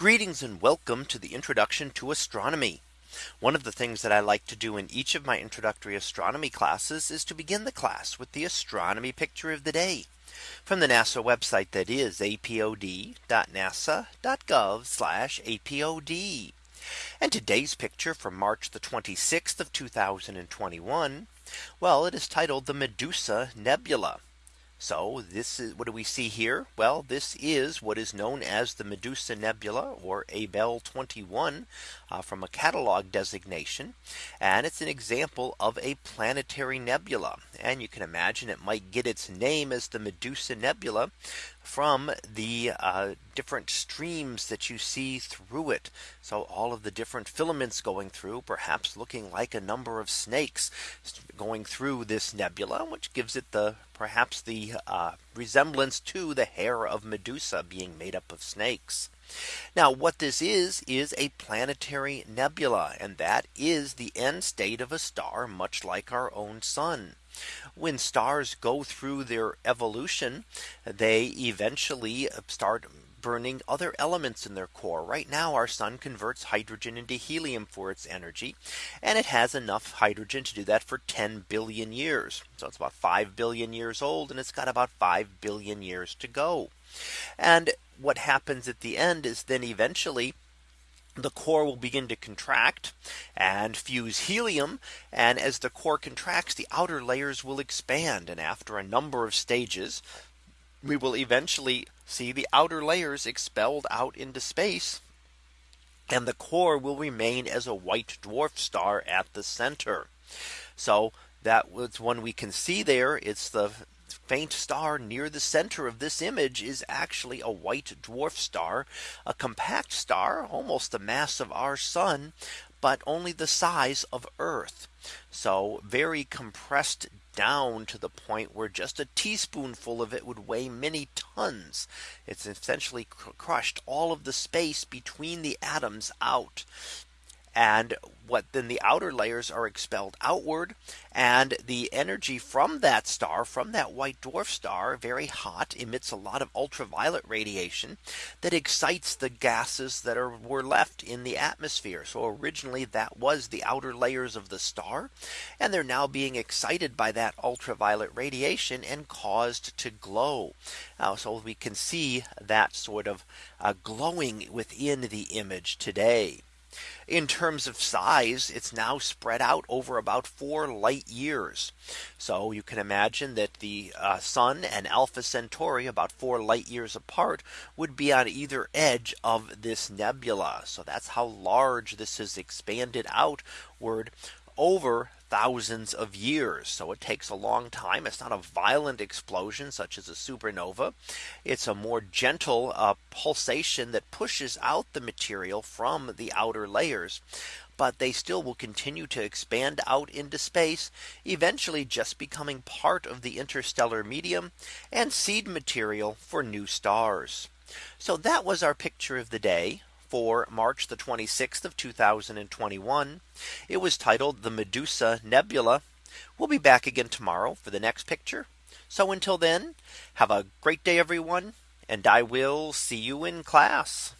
Greetings and welcome to the introduction to astronomy. One of the things that I like to do in each of my introductory astronomy classes is to begin the class with the astronomy picture of the day from the NASA website that is apod.nasa.gov apod. And today's picture from March the 26th of 2021. Well, it is titled the Medusa Nebula. So this is what do we see here? Well, this is what is known as the Medusa Nebula or Abell 21 uh, from a catalog designation. And it's an example of a planetary nebula. And you can imagine it might get its name as the Medusa Nebula from the uh, different streams that you see through it. So all of the different filaments going through perhaps looking like a number of snakes going through this nebula, which gives it the perhaps the uh, resemblance to the hair of Medusa being made up of snakes. Now what this is is a planetary nebula and that is the end state of a star much like our own sun. When stars go through their evolution, they eventually start burning other elements in their core. Right now our sun converts hydrogen into helium for its energy. And it has enough hydrogen to do that for 10 billion years. So it's about 5 billion years old and it's got about 5 billion years to go. And what happens at the end is then eventually the core will begin to contract and fuse helium. And as the core contracts, the outer layers will expand. And after a number of stages, we will eventually see the outer layers expelled out into space. And the core will remain as a white dwarf star at the center. So that was one we can see there. It's the faint star near the center of this image is actually a white dwarf star, a compact star, almost the mass of our sun, but only the size of Earth. So very compressed down to the point where just a teaspoonful of it would weigh many tons. It's essentially crushed all of the space between the atoms out and what then the outer layers are expelled outward and the energy from that star from that white dwarf star very hot emits a lot of ultraviolet radiation that excites the gases that are were left in the atmosphere. So originally that was the outer layers of the star and they're now being excited by that ultraviolet radiation and caused to glow. Uh, so we can see that sort of uh, glowing within the image today in terms of size, it's now spread out over about four light years. So you can imagine that the uh, sun and Alpha Centauri about four light years apart would be on either edge of this nebula. So that's how large this has expanded outward over thousands of years. So it takes a long time. It's not a violent explosion such as a supernova. It's a more gentle uh, pulsation that pushes out the material from the outer layers but they still will continue to expand out into space, eventually just becoming part of the interstellar medium and seed material for new stars. So that was our picture of the day for March the 26th of 2021. It was titled the Medusa Nebula. We'll be back again tomorrow for the next picture. So until then, have a great day, everyone, and I will see you in class.